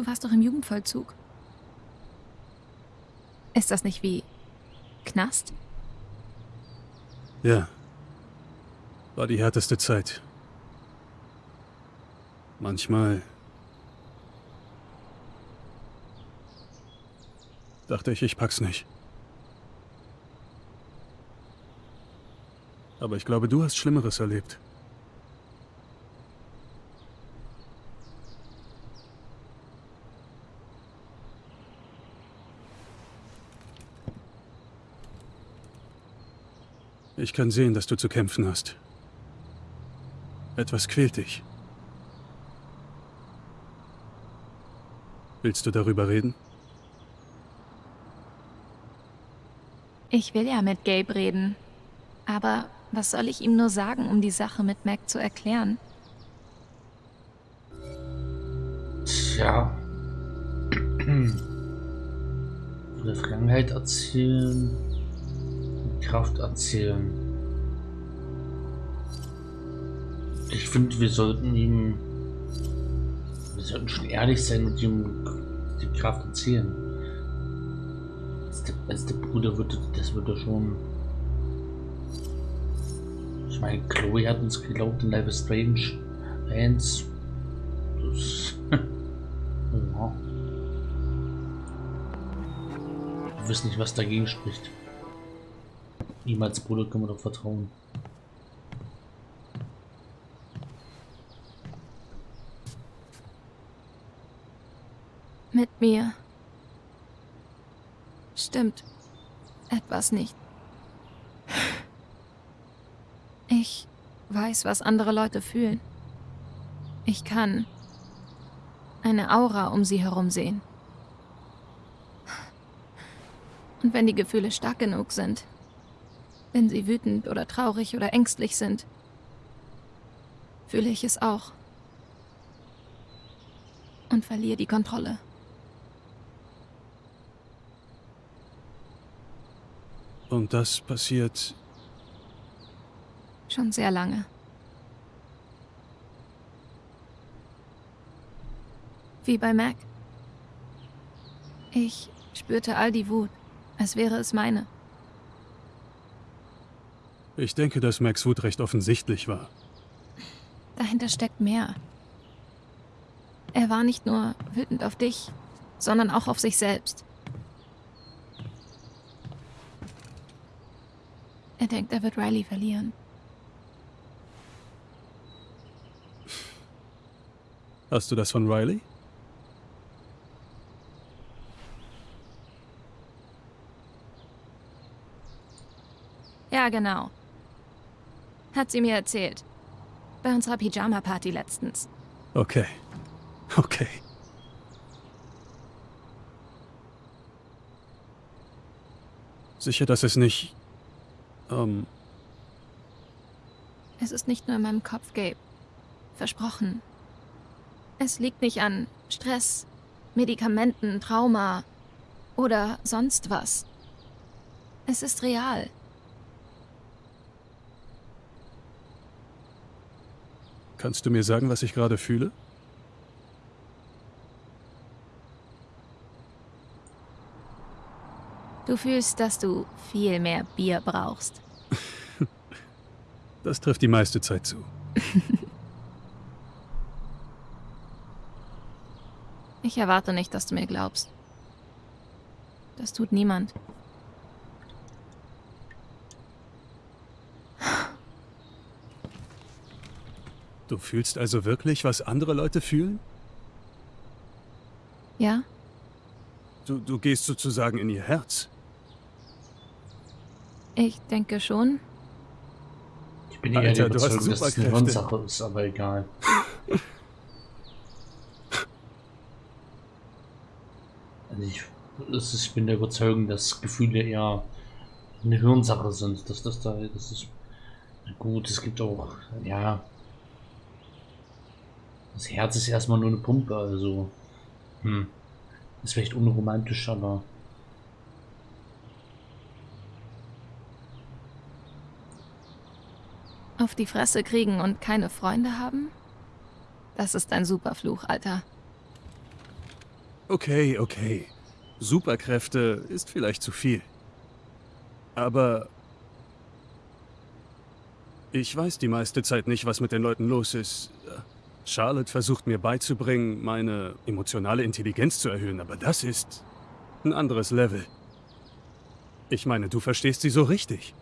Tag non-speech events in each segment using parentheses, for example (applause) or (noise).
Du warst doch im Jugendvollzug. Ist das nicht wie Knast? Ja. War die härteste Zeit. Manchmal dachte ich, ich pack's nicht. Aber ich glaube, du hast Schlimmeres erlebt. Ich kann sehen, dass du zu kämpfen hast. Etwas quält dich. Willst du darüber reden? Ich will ja mit Gabe reden. Aber was soll ich ihm nur sagen, um die Sache mit Mac zu erklären? Tja. (clears throat) Von der Vergangenheit erzählen. Kraft erzählen. Ich finde, wir sollten ihm. Wir sollten schon ehrlich sein und ihm die Kraft erzählen. Als der, als der Bruder würde, das würde schon. Ich meine, Chloe hat uns geglaubt in Life is Strange 1. Das. (laughs) ja. Ich weiß nicht, was dagegen spricht. Ihm als Bruder können wir doch vertrauen. Mit mir. Stimmt. Etwas nicht. Ich weiß, was andere Leute fühlen. Ich kann eine Aura um sie herum sehen. Und wenn die Gefühle stark genug sind, wenn sie wütend oder traurig oder ängstlich sind, fühle ich es auch. Und verliere die Kontrolle. Und das passiert Schon sehr lange. Wie bei Mac. Ich spürte all die Wut, als wäre es meine. Ich denke, dass Max Wut recht offensichtlich war. Dahinter steckt mehr. Er war nicht nur wütend auf dich, sondern auch auf sich selbst. Er denkt, er wird Riley verlieren. Hast du das von Riley? Ja, genau. Hat sie mir erzählt. Bei unserer Pyjama-Party letztens. Okay. Okay. Sicher, dass es nicht... Ähm... Es ist nicht nur in meinem Kopf, Gabe. Versprochen. Es liegt nicht an Stress, Medikamenten, Trauma oder sonst was. Es ist real. Kannst du mir sagen, was ich gerade fühle? Du fühlst, dass du viel mehr Bier brauchst. (laughs) das trifft die meiste Zeit zu. (laughs) ich erwarte nicht, dass du mir glaubst. Das tut niemand. Du fühlst also wirklich, was andere Leute fühlen? Ja. Du, du gehst sozusagen in ihr Herz. Ich denke schon. Ich bin eher der Überzeugung, dass es eine Hirnsache ist, aber egal. (laughs) also ich, ist, ich bin der Überzeugung, dass Gefühle eher eine Hirnsache sind. Dass das da, das ist gut. Es gibt auch, ja, das Herz ist erstmal nur eine Pumpe, also. Hm. Ist vielleicht unromantisch, aber. Auf die Fresse kriegen und keine Freunde haben? Das ist ein Superfluch, Alter. Okay, okay. Superkräfte ist vielleicht zu viel. Aber ich weiß die meiste Zeit nicht, was mit den Leuten los ist. Charlotte versucht mir beizubringen, meine emotionale Intelligenz zu erhöhen, aber das ist ein anderes Level. Ich meine, du verstehst sie so richtig.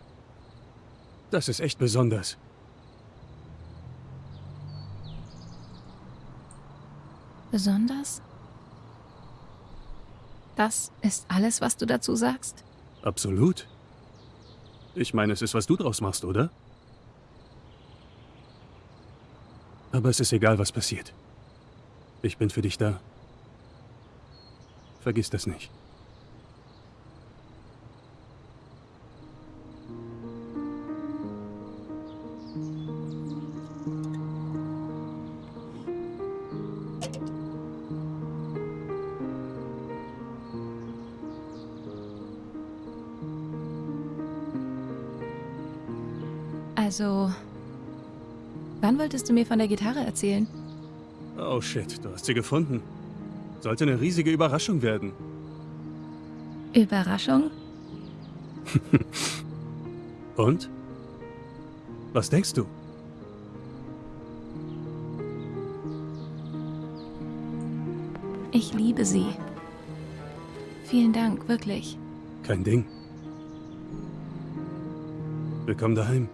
Das ist echt besonders. Besonders? Das ist alles, was du dazu sagst? Absolut. Ich meine, es ist, was du draus machst, oder? Aber es ist egal, was passiert. Ich bin für dich da. Vergiss das nicht. Wolltest du mir von der Gitarre erzählen? Oh shit, du hast sie gefunden. Sollte eine riesige Überraschung werden. Überraschung? (laughs) Und? Was denkst du? Ich liebe sie. Vielen Dank, wirklich. Kein Ding. Willkommen daheim.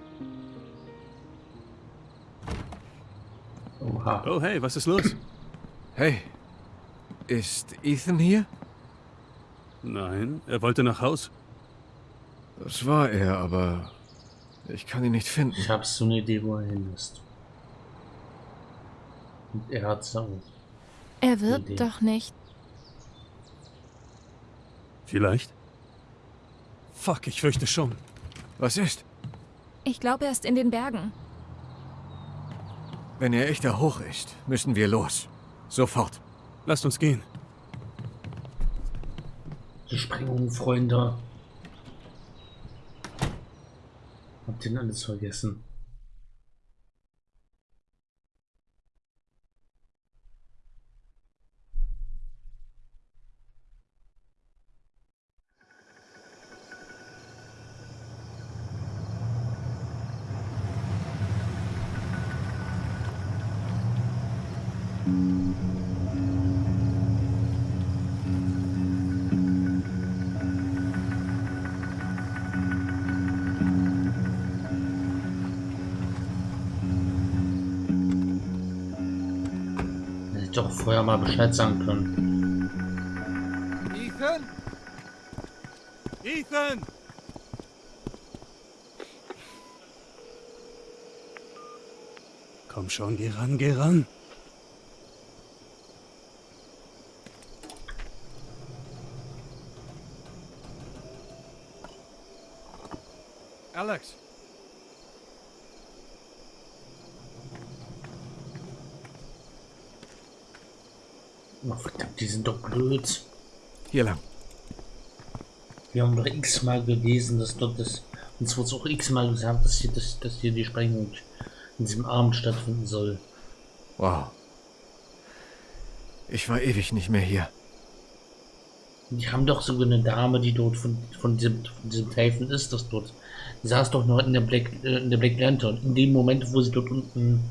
Oha. Oh hey, was ist los? Hey, ist Ethan hier? Nein, er wollte nach Haus. Das war er, aber ich kann ihn nicht finden. Ich habe so eine Idee, wo er hin ist. Und er hat es auch. Er wird Idee. doch nicht. Vielleicht? Fuck, ich fürchte schon. Was ist? Ich glaube, er ist in den Bergen. Wenn er echt da hoch ist, müssen wir los. Sofort. Lasst uns gehen. Die Sprengung, Freunde. Habt ihr alles vergessen? Mal Bescheid sagen können. Ethan? Ethan! Komm schon, geh ran, geh ran. Alex. Oh, verdammt, die sind doch blöd. Hier lang. Wir haben doch x-mal gelesen, dass dort das. Uns wurde auch x-mal gesagt, dass hier, dass, dass hier die Sprengung in diesem Abend stattfinden soll. Wow. Ich war ewig nicht mehr hier. Die haben doch sogar eine Dame, die dort von, von diesem, von diesem Tafen ist, das dort. Die saß doch noch in der Black, äh, in der Black Lantern. In dem Moment, wo sie dort unten.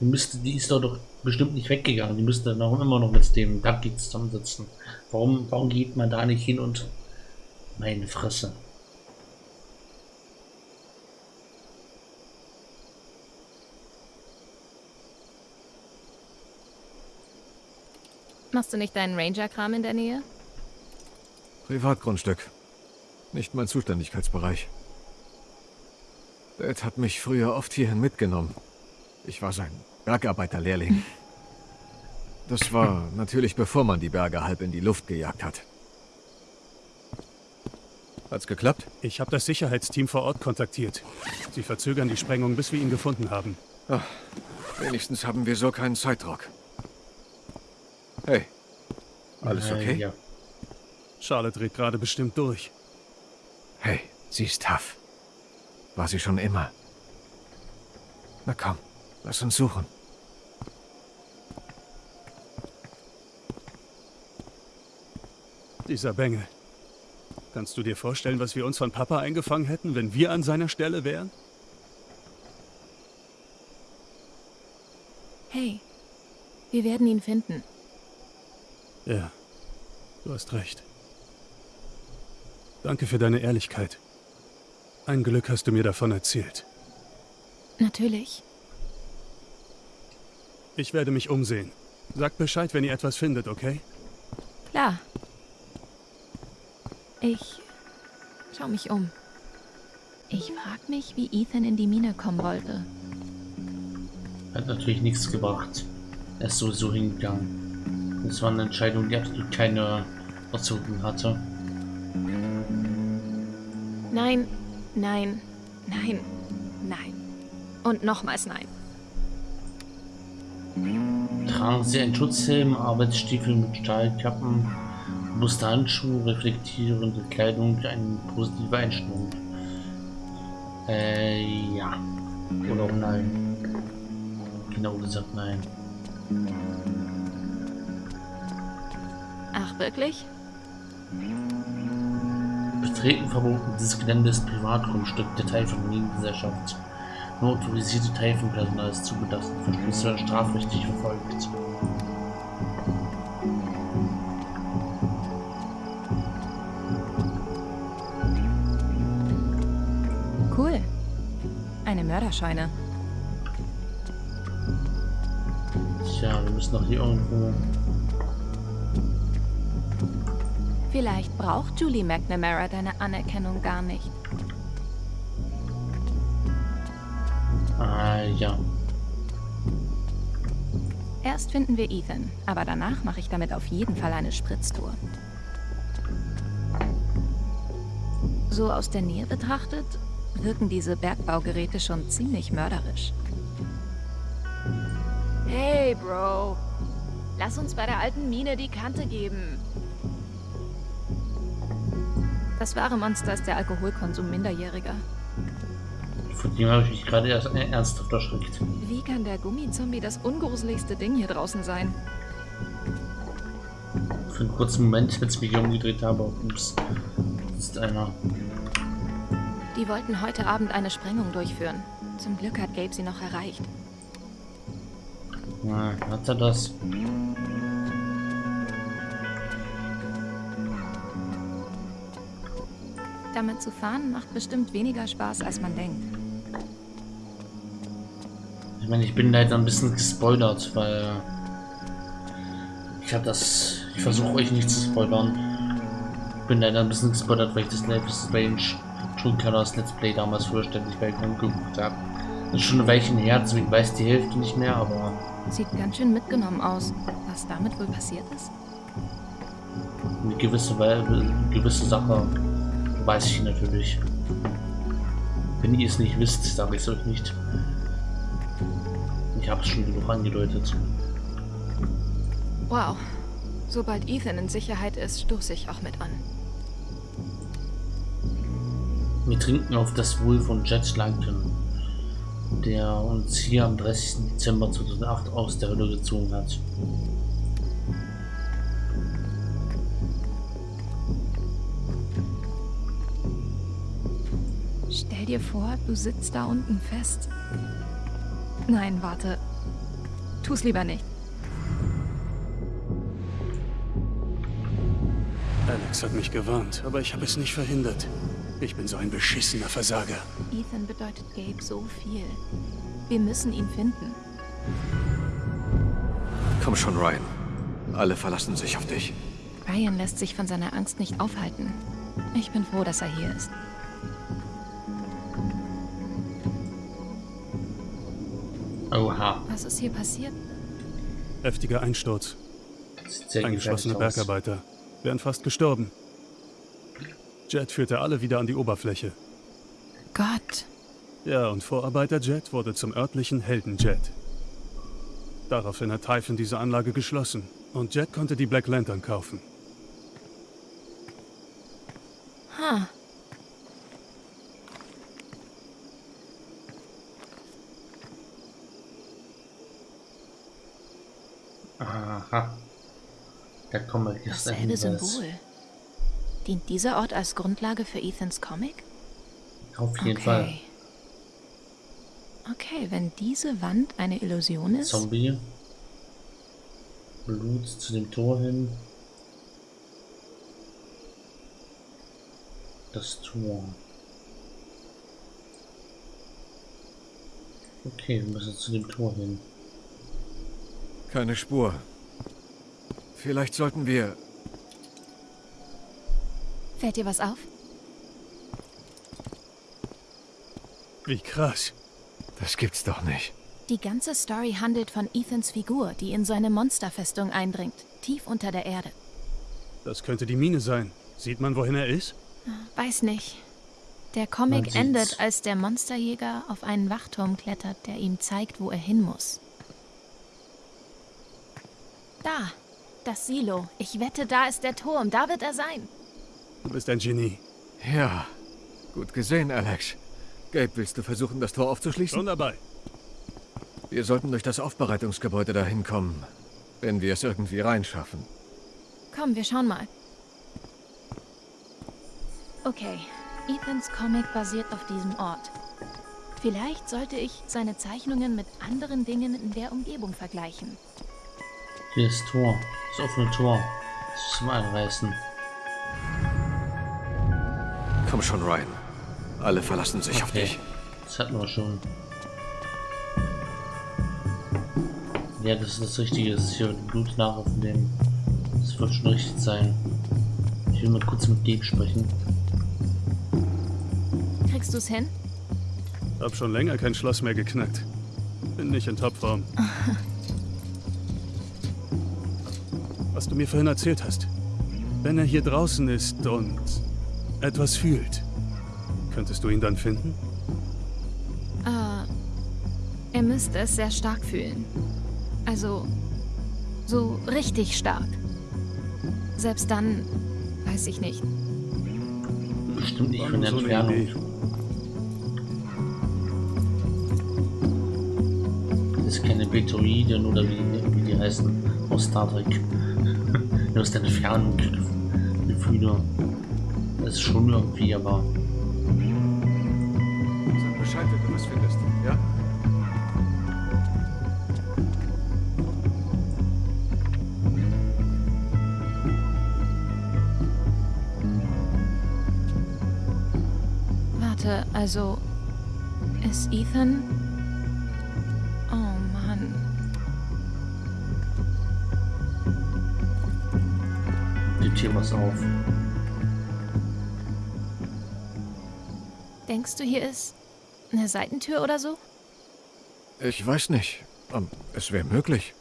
Die, müsste, die ist doch doch bestimmt nicht weggegangen. Die müsste dann auch immer noch mit dem Ducky zusammensitzen. Warum, warum geht man da nicht hin und. Meine Fresse. Machst du nicht deinen Ranger-Kram in der Nähe? Privatgrundstück. Nicht mein Zuständigkeitsbereich. Dad hat mich früher oft hierhin mitgenommen. Ich war sein Bergarbeiterlehrling. Das war natürlich bevor man die Berge halb in die Luft gejagt hat. Hat's geklappt? Ich habe das Sicherheitsteam vor Ort kontaktiert. Sie verzögern die Sprengung, bis wir ihn gefunden haben. Wenigstens haben wir so keinen Zeitdruck. Hey. Alles Äh, okay? ja. Charlotte dreht gerade bestimmt durch. Hey, sie ist tough. War sie schon immer. Na komm, lass uns suchen. Dieser Bengel. Kannst du dir vorstellen, was wir uns von Papa eingefangen hätten, wenn wir an seiner Stelle wären? Hey, wir werden ihn finden. Ja, du hast recht. Danke für deine Ehrlichkeit. Ein Glück hast du mir davon erzählt. Natürlich. Ich werde mich umsehen. Sagt Bescheid, wenn ihr etwas findet, okay? Klar. Ich schau mich um. Ich frag mich, wie Ethan in die Mine kommen wollte. Hat natürlich nichts gebracht. Er ist sowieso hingegangen. Das war eine Entscheidung, die absolut keine Auswirkungen hatte. Nein, nein, nein, nein. Und nochmals nein. Tragen Sie einen Schutzhelm, Arbeitsstiefel mit Stahlkappen, robuste Handschuhe, reflektierende Kleidung, eine positive Einstellung. Äh, ja. Oder auch nein. Genau gesagt nein. Ach, wirklich? Betreten verboten. Dieses Gelände ist Privatgrundstück der Teil von Minengesellschaft. Nur autorisierte Teil von Personal ist zugelassen. Verschlüsse strafrechtlich verfolgt. Cool. Eine Mörderscheune. Tja, wir müssen doch hier irgendwo. Vielleicht braucht Julie McNamara deine Anerkennung gar nicht. Ah, ja. Erst finden wir Ethan, aber danach mache ich damit auf jeden Fall eine Spritztour. So aus der Nähe betrachtet, wirken diese Bergbaugeräte schon ziemlich mörderisch. Hey, Bro. Lass uns bei der alten Mine die Kante geben. Das wahre Monster ist der Alkoholkonsum Minderjähriger. Von dem habe ich mich gerade erst äh, ernsthaft erschreckt. Wie kann der Gummizombie das ungruseligste Ding hier draußen sein? Für einen kurzen Moment, (laughs) als ich mich umgedreht habe, ups, ist einer. Die wollten heute Abend eine Sprengung durchführen. Zum Glück hat Gabe sie noch erreicht. Na, hat er das? Damit zu fahren macht bestimmt weniger Spaß, als man denkt. Ich meine, ich bin leider ein bisschen gespoilert, weil ich habe das. Ich versuche euch nicht zu spoilern. Ich bin leider ein bisschen gespoilert, weil ich das Life is Strange True Colors Let's Play damals vollständig bei Grund geguckt habe. Das ist schon ein Weilchen her, deswegen weiß die Hälfte nicht mehr, aber Sieht ganz schön mitgenommen aus. Was damit wohl passiert ist? eine gewisse, Wei- eine gewisse Sache weiß ich natürlich. Wenn ihr es nicht wisst, sage ich es euch nicht. Ich habe es schon genug angedeutet. Wow. Sobald Ethan in Sicherheit ist, stoße ich auch mit an. Wir trinken auf das Wohl von Jet Langton, der uns hier am 30. Dezember 2008 aus der Hölle gezogen hat. Stell dir vor, du sitzt da unten fest. Nein, warte. Tu's lieber nicht. Alex hat mich gewarnt, aber ich habe es nicht verhindert. Ich bin so ein beschissener Versager. Ethan bedeutet Gabe so viel. Wir müssen ihn finden. Komm schon, Ryan. Alle verlassen sich auf dich. Ryan lässt sich von seiner Angst nicht aufhalten. Ich bin froh, dass er hier ist. Oha, Was ist hier passiert? Heftiger Einsturz. Eingeschlossene. Bergarbeiter. Wären fast gestorben. Jet führte alle wieder an die Oberfläche. Gott. Ja, und Vorarbeiter Jet wurde zum örtlichen Heldenjet. Daraufhin hat Typhon diese Anlage geschlossen und Jet konnte die Black Lantern kaufen. Ha. Aha. Da kommen wir gestern Selbe Hinweis. Symbol. Dient dieser Ort als Grundlage für Ethans Comic? Auf jeden okay. Fall. Okay, wenn diese Wand eine Illusion ist. Zombie. Blut zu dem Tor hin. Das Tor. Okay, wir müssen zu dem Tor hin. Keine Spur. Vielleicht sollten wir... Fällt dir was auf? Wie krass. Das gibt's doch nicht. Die ganze Story handelt von Ethans Figur, die in seine Monsterfestung eindringt, tief unter der Erde. Das könnte die Mine sein. Sieht man, wohin er ist? Weiß nicht. Der Comic endet, als der Monsterjäger auf einen Wachturm klettert, der ihm zeigt, wo er hin muss. Da, das Silo. Ich wette, da ist der Turm. Da wird er sein. Du bist ein Genie. Ja, gut gesehen, Alex. Gabe, willst du versuchen, das Tor aufzuschließen? Schon dabei. Wir sollten durch das Aufbereitungsgebäude dahin kommen, wenn wir es irgendwie reinschaffen. Komm, wir schauen mal. Okay, Ethans Comic basiert auf diesem Ort. Vielleicht sollte ich seine Zeichnungen mit anderen Dingen in der Umgebung vergleichen. Hier ist Tor. Das offene Tor. Das ist zum Einreißen. Komm schon, Ryan. Alle verlassen sich auf Okay. dich. Das hatten wir schon. Ja, das ist das Richtige. Das ist hier Blut nachaufnehmen. Das wird schon richtig sein. Ich will mal kurz mit Gabe sprechen. Kriegst du's hin? Hab schon länger kein Schloss mehr geknackt. Bin nicht in Topform. (laughs) Was du mir vorhin erzählt hast. Wenn er hier draußen ist und etwas fühlt, könntest du ihn dann finden? Äh, er müsste es sehr stark fühlen. Also, so richtig stark. Selbst dann, weiß ich nicht. Bestimmt nicht von der so Entfernung. Das ist keine Betoiden oder wie, wie die heißen aus Star Trek. Nur aus der Entfernung Gefühle. Das ist schon irgendwie, aber Sag Bescheid, wenn du was findest, ja? Warte, also. Ist Ethan. Die Tür was auf. Denkst du, hier ist eine Seitentür oder so? Ich weiß nicht. Ähm, es wäre möglich.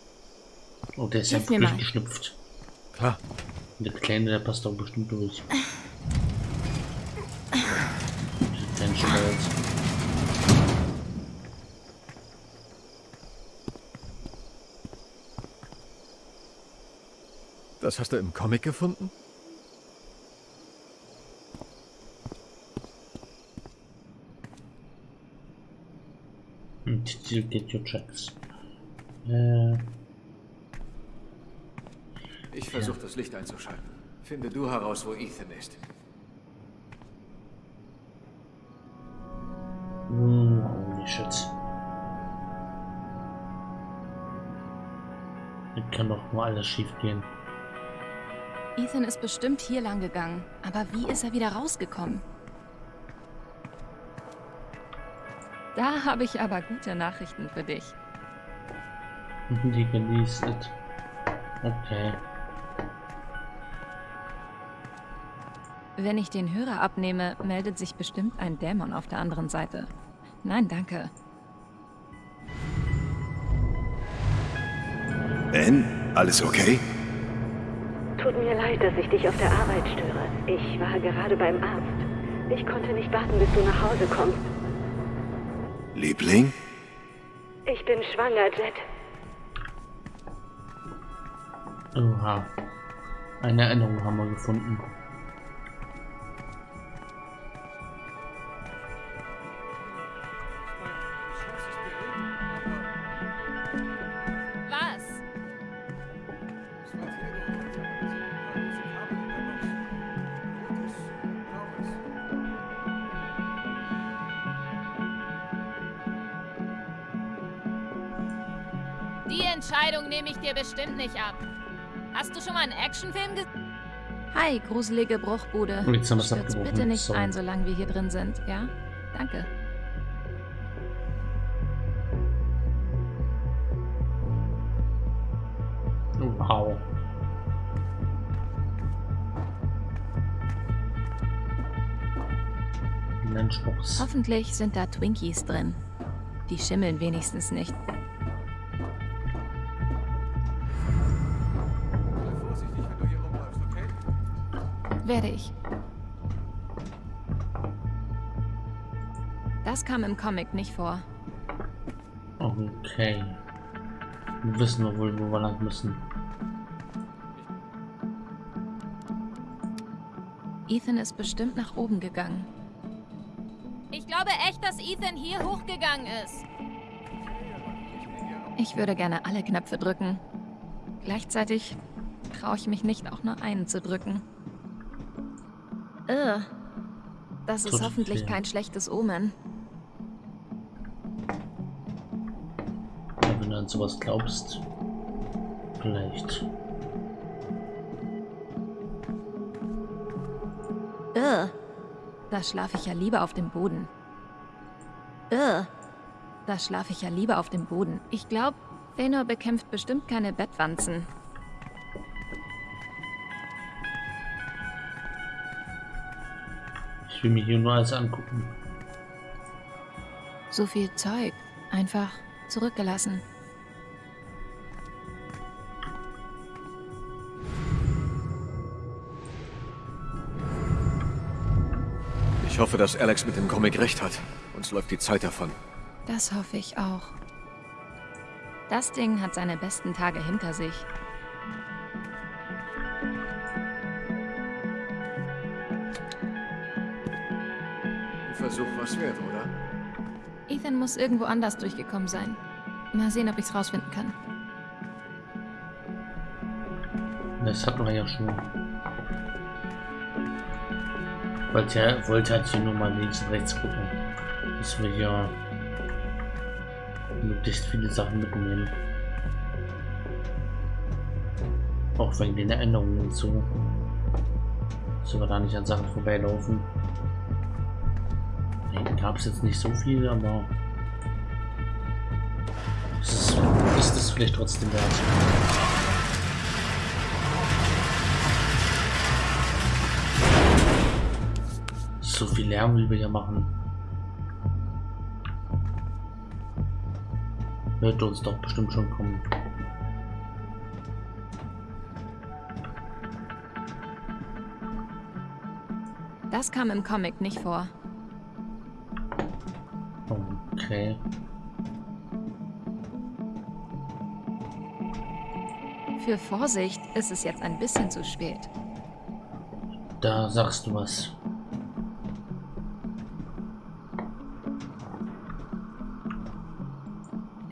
Oh, der ist ja Hilf mir mal. durchgeschnüpft. Klar. Der Kleine, der passt doch bestimmt durch. (laughs) Der kleine Das hast du im Comic gefunden? Und Titel Get Your Checks. Äh, Ich versuche das Licht einzuschalten. Finde du heraus, wo Ethan ist. hm, holy shit. Da kann doch mal alles schief gehen. Ethan ist bestimmt hier lang gegangen. Aber wie ist er wieder rausgekommen? Da habe ich aber gute Nachrichten für dich. Die genießt. Okay. Wenn ich den Hörer abnehme, meldet sich bestimmt ein Dämon auf der anderen Seite. Nein, danke. Ben, alles okay? Tut mir leid, dass ich dich auf der Arbeit störe. Ich war gerade beim Arzt. Ich konnte nicht warten, bis du nach Hause kommst. Liebling? Ich bin schwanger, Jet. Oha. Eine Erinnerung haben wir gefunden. Die Entscheidung nehme ich dir bestimmt nicht ab. Hast du schon mal einen Actionfilm gesehen? Hi, gruselige Bruchbude. Und jetzt haben wir es Stürz bitte nicht Sorry. ein, solange wir hier drin sind, ja? Danke. Wow. Lunchbox. Hoffentlich sind da Twinkies drin. Die schimmeln wenigstens nicht. Das kam im Comic nicht vor. Okay. Wissen wir wohl, wo wir lang müssen. Ethan ist bestimmt nach oben gegangen. Ich glaube echt, dass Ethan hier hochgegangen ist. Ich würde gerne alle Knöpfe drücken. Gleichzeitig traue ich mich nicht, auch nur einen zu drücken. Ugh. Das ist hoffentlich kein schlechtes Omen. An sowas glaubst. Vielleicht. Ugh. Da schlafe ich ja lieber auf dem Boden. Ugh. Da schlafe ich ja lieber auf dem Boden. Ich glaube, Thanor bekämpft bestimmt keine Bettwanzen. Ich will mir hier nur alles angucken. So viel Zeug. Einfach zurückgelassen. Ich hoffe, dass Alex mit dem Comic recht hat. Uns läuft die Zeit davon. Das hoffe ich auch. Das Ding hat seine besten Tage hinter sich. Ein Versuch was wert, oder? Ethan muss irgendwo anders durchgekommen sein. Mal sehen, ob ich's rausfinden kann. Das hatten wir ja schon. Wollte, wollte halt hier nur mal links und rechts gucken. Dass wir hier möglichst viele Sachen mitnehmen. Auch wegen den Erinnerungen und so. Dass wir da nicht an Sachen vorbeilaufen. Da gab es jetzt nicht so viel, aber ist, ist es vielleicht trotzdem wert. So viel Lärm will wir hier machen. Wird uns doch bestimmt schon kommen. Das kam im Comic nicht vor. Okay. Für Vorsicht ist es jetzt ein bisschen zu spät. Da sagst du was.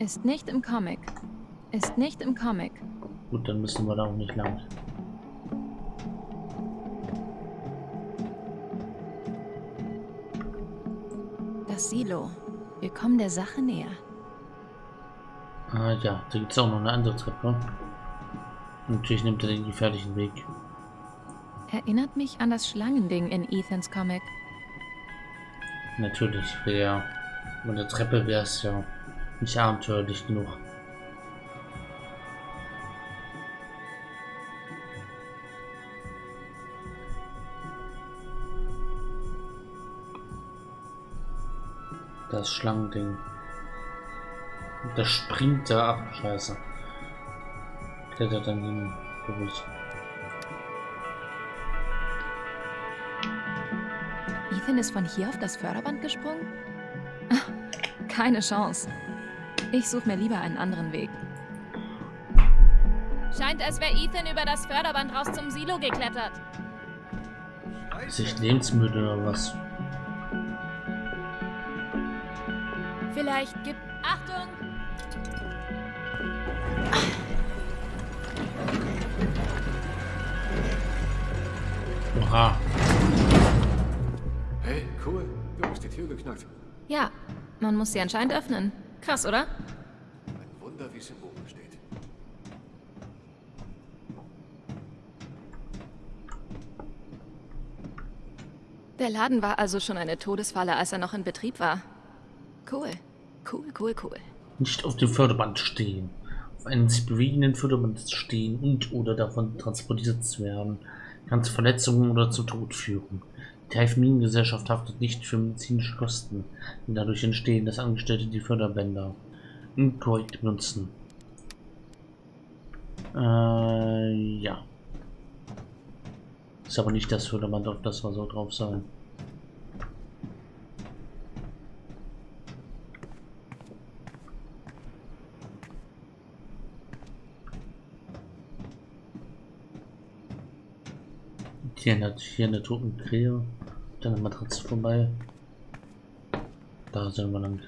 Ist nicht im Comic. Ist nicht im Comic. Gut, dann müssen wir da auch nicht lang. Das Silo. Wir kommen der Sache näher. Ah ja, da gibt es auch noch eine andere Treppe. Natürlich nimmt er den gefährlichen Weg. Erinnert mich an das Schlangending in Ethans Comic. Natürlich, wäre mit der Treppe wäre es ja nicht abenteuerlich genug. Das Schlangending. Das springt da ab, scheiße. Klettert dann hin, durch. Ethan ist von hier auf das Förderband gesprungen? (laughs) Keine Chance. Ich suche mir lieber einen anderen Weg. Scheint, als wäre Ethan über das Förderband raus zum Silo geklettert. Ist ich lebensmüde oder was? Vielleicht gibt... Achtung! Oha. Hey, cool. Du hast die Tür geknackt. Ja, man muss sie anscheinend öffnen. Krass, oder? Ein Wunder, wie es im Buche steht. Der Laden war also schon eine Todesfalle, als er noch in Betrieb war. Cool. Cool, cool, cool. Nicht auf dem Förderband stehen. Auf einem sich bewegenden Förderband stehen und oder davon transportiert zu werden. Kann zu Verletzungen oder zu Tod führen. Die Taifmin-Gesellschaft haftet nicht für medizinische Kosten, die dadurch entstehen, dass Angestellte die Förderbänder inkorrekt benutzen. Äh, ja. Ist aber nicht das Förderband, auf das wir so drauf sein. Hier in hier eine toten Krähe. Dann eine Matratze vorbei. Da sind wir lang.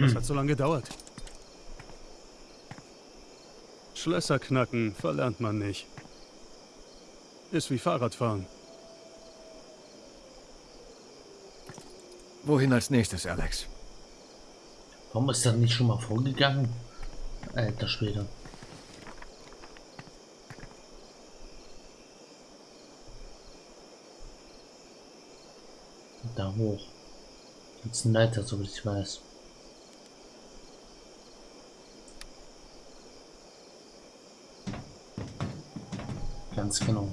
Das hat so lange gedauert. Schlösser knacken verlernt man nicht. Ist wie Fahrradfahren. Wohin als nächstes, Alex? Warum ist das nicht schon mal vorgegangen? Alter Schwede. Da hoch. Jetzt ein Leiter, so wie ich weiß. Ganz genau.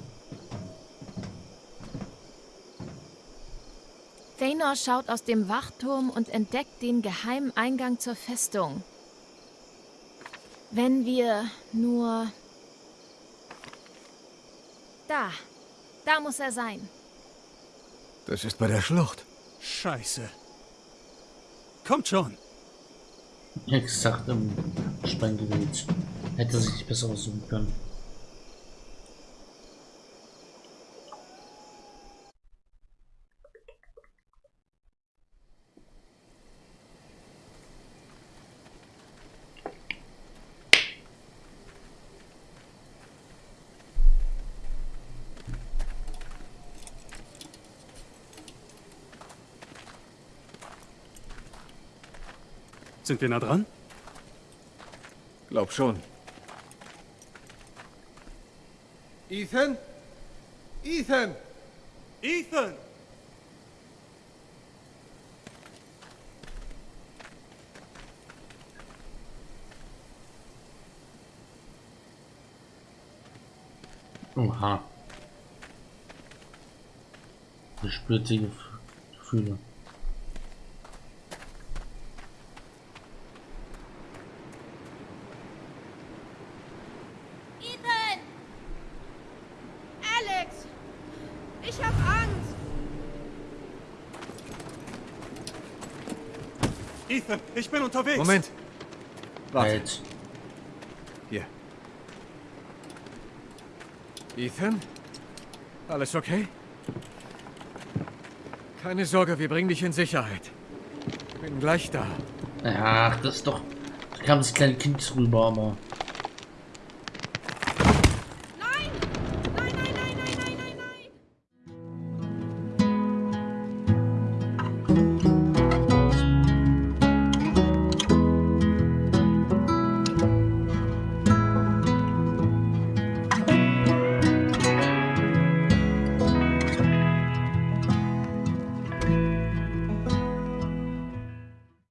Thanor schaut aus dem Wachturm und entdeckt den geheimen Eingang zur Festung. Wenn wir nur... Da. Da muss er sein. Das ist bei der Schlucht. Scheiße. Kommt schon. Exakt im Sprenggerät. Hätte sich besser aussuchen können. Sind wir nah dran? Glaub schon. Ethan? Ethan! Ethan! Oha. Er spürt die Gefühle. Ethan! Alex! Ich hab Angst! Ethan, ich bin unterwegs. Moment. Warte. Halt. Hier. Ethan? Alles okay? Keine Sorge, wir bringen dich in Sicherheit. Bin gleich da. Ach, das ist doch. Da kam das kleine Kind rüber, aber.